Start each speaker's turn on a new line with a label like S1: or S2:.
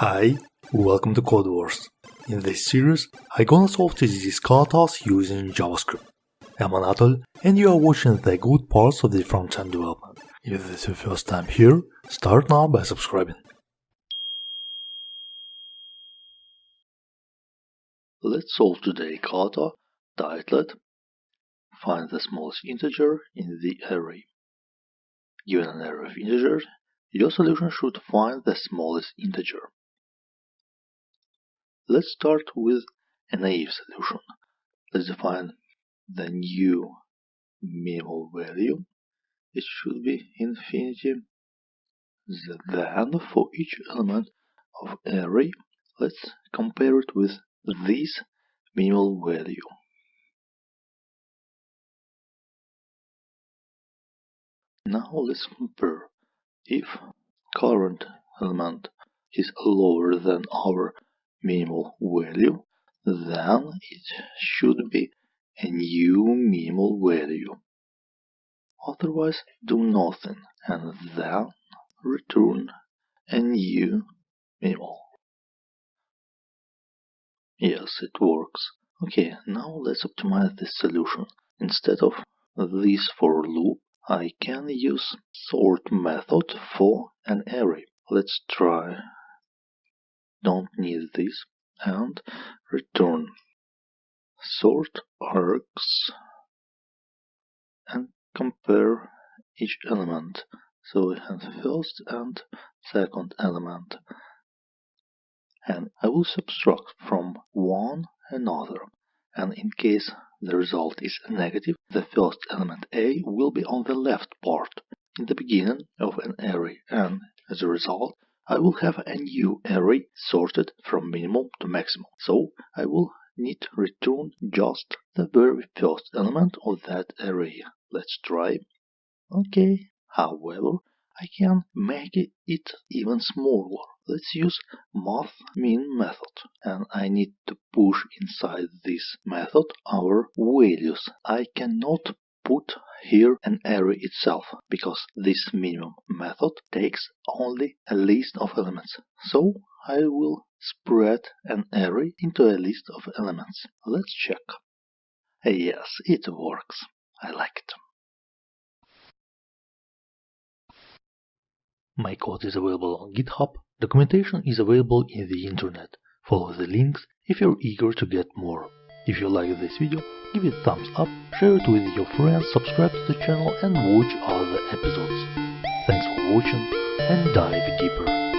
S1: Hi, welcome to Codewars. In this series, I'm gonna solve these katas using JavaScript. I'm Anatol, and you are watching the good parts of the front-end development. If this is your first time here, start now by subscribing. Let's solve today kata titled Find the smallest integer in the array. Given an array of integers, your solution should find the smallest integer. Let's start with a naive solution. Let's define the new minimal value. It should be infinity. Then for each element of array, let's compare it with this minimal value. Now let's compare. If current element is lower than our minimal value, then it should be a new minimal value. Otherwise, do nothing and then return a new minimal. Yes, it works. Okay, now let's optimize this solution. Instead of this for loop, I can use sort method for an array. Let's try don't need this and return. Sort args and compare each element. So we have first and second element. And I will subtract from one another. And in case the result is negative the first element a will be on the left part in the beginning of an array. And as a result I will have a new array sorted from minimum to maximum. So I will need to return just the very first element of that array. Let's try. Okay. However, I can make it even smaller. Let's use math min method and I need to push inside this method our values. I cannot put here an array itself because this minimum method takes only a list of elements. So I will spread an array into a list of elements. Let's check. Yes, it works. I like it. My code is available on GitHub. Documentation is available in the internet. Follow the links if you're eager to get more. If you like this video, give it a thumbs up, share it with your friends, subscribe to the channel and watch other episodes. Thanks for watching and dive deeper.